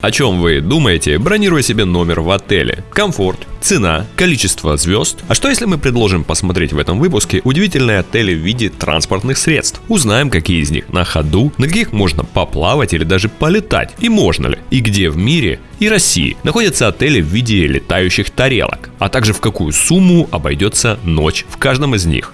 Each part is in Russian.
О чем вы думаете, бронируя себе номер в отеле? Комфорт, цена, количество звезд? А что если мы предложим посмотреть в этом выпуске удивительные отели в виде транспортных средств? Узнаем, какие из них на ходу, на каких можно поплавать или даже полетать, и можно ли, и где в мире и России находятся отели в виде летающих тарелок, а также в какую сумму обойдется ночь в каждом из них.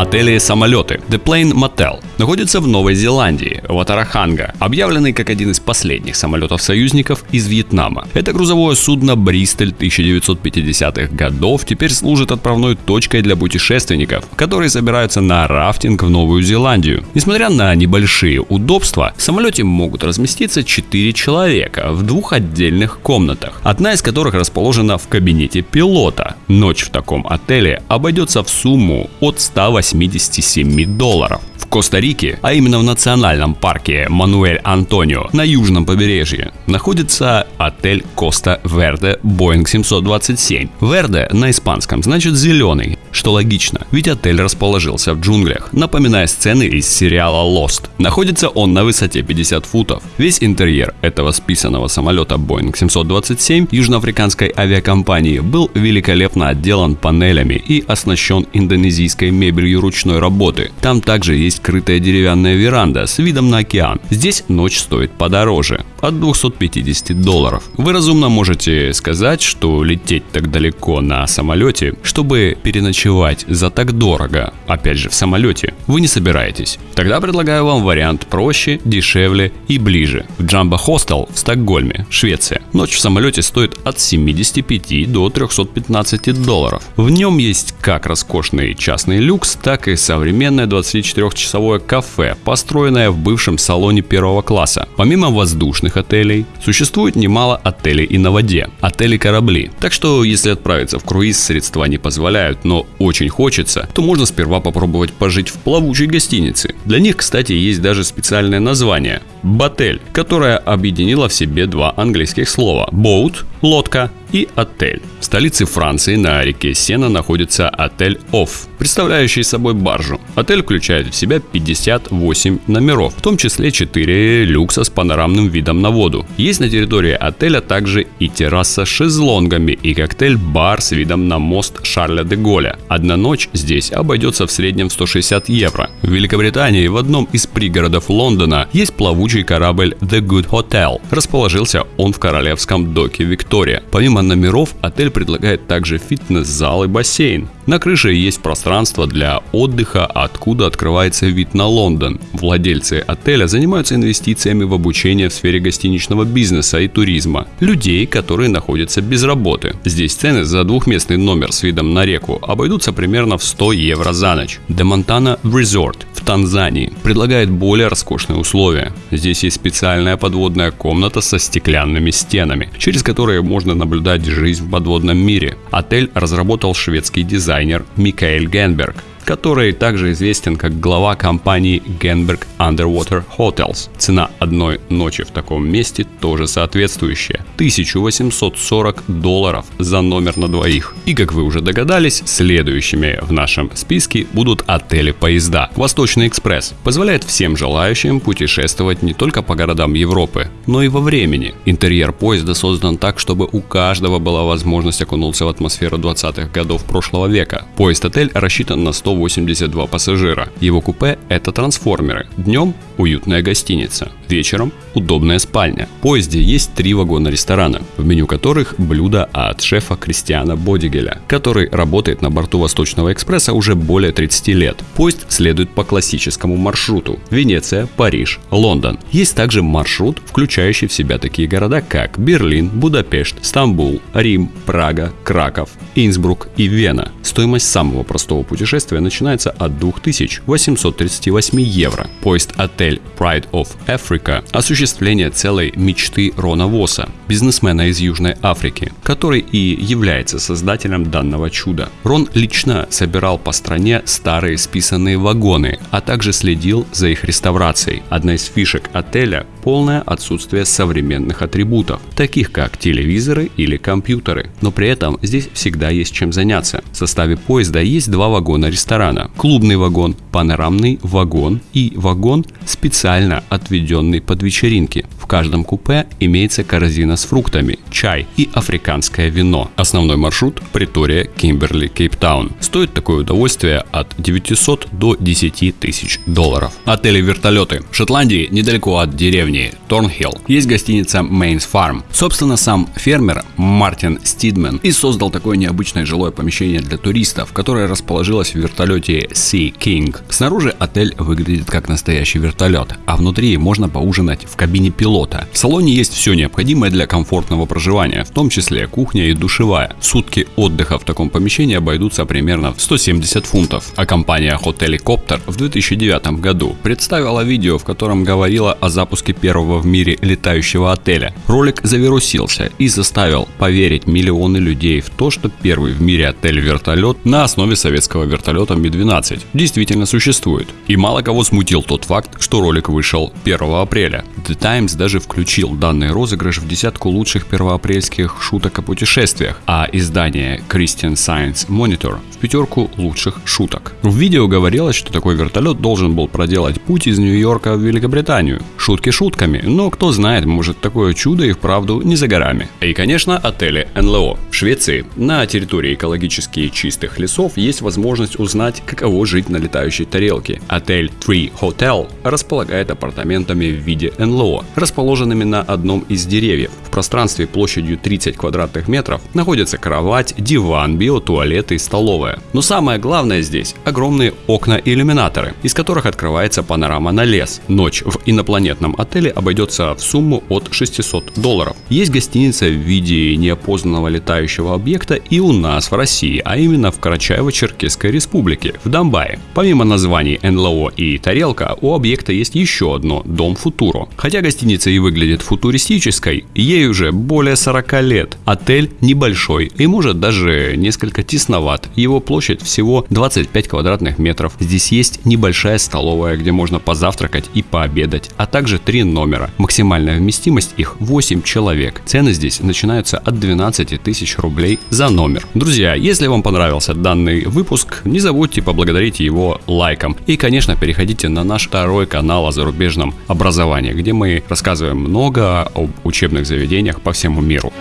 Отели самолеты The Plane Motel находится в Новой Зеландии, в Атараханга, объявленный как один из последних самолетов союзников из Вьетнама. Это грузовое судно Бристоль 1950-х годов теперь служит отправной точкой для путешественников, которые собираются на рафтинг в Новую Зеландию. Несмотря на небольшие удобства, в самолете могут разместиться 4 человека в двух отдельных комнатах, одна из которых расположена в кабинете пилота. Ночь в таком отеле обойдется в сумму от 180 87 долларов. В Коста-Рике, а именно в национальном парке Мануэль Антонио на южном побережье, находится отель Коста Верде Боинг 727. Верде на испанском значит зеленый, что логично, ведь отель расположился в джунглях, напоминая сцены из сериала Lost. Находится он на высоте 50 футов. Весь интерьер этого списанного самолета Boeing 727 южноафриканской авиакомпании был великолепно отделан панелями и оснащен индонезийской мебелью ручной работы. Там также есть крытая деревянная веранда с видом на океан. Здесь ночь стоит подороже, от 250 долларов. Вы разумно можете сказать, что лететь так далеко на самолете, чтобы переночевать за так дорого, опять же в самолете, вы не собираетесь. Тогда предлагаю вам вариант проще, дешевле и ближе. В Jamba Hostel в Стокгольме, Швеция. Ночь в самолете стоит от 75 до 315 долларов. В нем есть как роскошный частный люкс, так и современное 24-часовое кафе, построенное в бывшем салоне первого класса. Помимо воздушных отелей, существует немало отелей и на воде, отели-корабли. Так что, если отправиться в круиз средства не позволяют, но очень хочется, то можно сперва попробовать пожить в плавучей гостинице. Для них, кстати, есть даже специальное название – Батель, которое объединило в себе два английских слова – boat – лодка и отель. В столице Франции на реке Сена находится отель Офф, представляющий собой баржу. Отель включает в себя 58 номеров, в том числе 4 люкса с панорамным видом на воду. Есть на территории отеля также и терраса с шезлонгами и коктейль-бар с видом на мост Шарля де Голля. Одна ночь здесь обойдется в среднем в 160 евро. В Великобритании в одном из пригородов Лондона есть плавучий корабль The Good Hotel. Расположился он в королевском доке Виктория. Помимо номеров, отель предлагает также фитнес-зал и бассейн. На крыше есть пространство для отдыха, откуда открывается вид на Лондон. Владельцы отеля занимаются инвестициями в обучение в сфере гостиничного бизнеса и туризма. Людей, которые находятся без работы. Здесь цены за двухместный номер с видом на реку обойдутся примерно в 100 евро за ночь. Montana Resort в Танзании предлагает более роскошные условия. Здесь есть специальная подводная комната со стеклянными стенами, через которые можно наблюдать жизнь в подводном мире. Отель разработал шведский дизайн дизайнер Микаэль Генберг который также известен как глава компании Genberg Underwater Hotels. Цена одной ночи в таком месте тоже соответствующая. 1840 долларов за номер на двоих. И как вы уже догадались, следующими в нашем списке будут отели-поезда. Восточный экспресс позволяет всем желающим путешествовать не только по городам Европы, но и во времени. Интерьер поезда создан так, чтобы у каждого была возможность окунуться в атмосферу 20-х годов прошлого века. Поезд-отель рассчитан на 100 182 пассажира. Его купе – это трансформеры. Днем – уютная гостиница. Вечером – удобная спальня. В поезде есть три вагона ресторана, в меню которых блюда от шефа Кристиана Бодигеля, который работает на борту Восточного экспресса уже более 30 лет. Поезд следует по классическому маршруту – Венеция, Париж, Лондон. Есть также маршрут, включающий в себя такие города, как Берлин, Будапешт, Стамбул, Рим, Прага, Краков, Инсбрук и Вена. Стоимость самого простого путешествия начинается от 2838 евро. Поезд-отель Pride of Africa – осуществление целой мечты Рона Восса. Бизнесмена из Южной Африки, который и является создателем данного чуда. Рон лично собирал по стране старые списанные вагоны, а также следил за их реставрацией. Одна из фишек отеля – полное отсутствие современных атрибутов, таких как телевизоры или компьютеры. Но при этом здесь всегда есть чем заняться. В составе поезда есть два вагона ресторана. Клубный вагон, панорамный вагон и вагон, специально отведенный под вечеринки. В каждом купе имеется корзина с фруктами, чай и африканское вино. Основной маршрут – Притория, Кимберли, Кейптаун. Стоит такое удовольствие от 900 до 10 тысяч долларов. Отели-вертолеты. В Шотландии, недалеко от деревни Торнхилл, есть гостиница Main's Farm. Собственно, сам фермер Мартин Стидмен и создал такое необычное жилое помещение для туристов, которое расположилось в вертолете Sea King. Снаружи отель выглядит как настоящий вертолет, а внутри можно поужинать в кабине пилота. В салоне есть все необходимое для комфортного проживания, в том числе кухня и душевая. Сутки отдыха в таком помещении обойдутся примерно в 170 фунтов. А компания Hotelicopter в 2009 году представила видео, в котором говорила о запуске первого в мире летающего отеля. Ролик завирусился и заставил поверить миллионы людей в то, что первый в мире отель-вертолет на основе советского вертолета Ми-12 действительно существует. И мало кого смутил тот факт, что ролик вышел 1 апреля. The Times даже включил данный розыгрыш в десятку лучших первоапрельских шуток о путешествиях, а издание Christian Science Monitor в пятерку лучших шуток. В видео говорилось, что такой вертолет должен был проделать путь из Нью-Йорка в Великобританию. Шутки шутками, но кто знает, может такое чудо и вправду не за горами. И конечно отели НЛО. В Швеции на территории экологически чистых лесов есть возможность узнать, каково жить на летающей тарелке. Отель Tree Hotel располагает апартаментами в виде НЛО, расположенными на одном из деревьев. В пространстве площадью 30 квадратных метров находится кровать, диван, биотуалет и столовая. Но самое главное здесь – огромные окна и иллюминаторы, из которых открывается панорама на лес. Ночь в инопланетном отеле обойдется в сумму от 600 долларов. Есть гостиница в виде неопознанного летающего объекта и у нас в России, а именно в Карачаево-Черкесской республике, в Донбайе. Помимо названий НЛО и тарелка, у объекта есть еще одно – Дом Футуро. Хотя гостиница и выглядит футуристической, ей уже более 40 лет. Отель небольшой и может даже несколько тесноват. Его площадь всего 25 квадратных метров. Здесь есть небольшая столовая, где можно позавтракать и пообедать, а также три номера. Максимальная вместимость их 8 человек. Цены здесь начинаются от 12 тысяч рублей за номер. Друзья, если вам понравился данный выпуск, не забудьте поблагодарить его лайком. И, конечно, переходите на наш второй канал о зарубежном образовании, где мы рассказываем много об учебных заведениях по всему миру.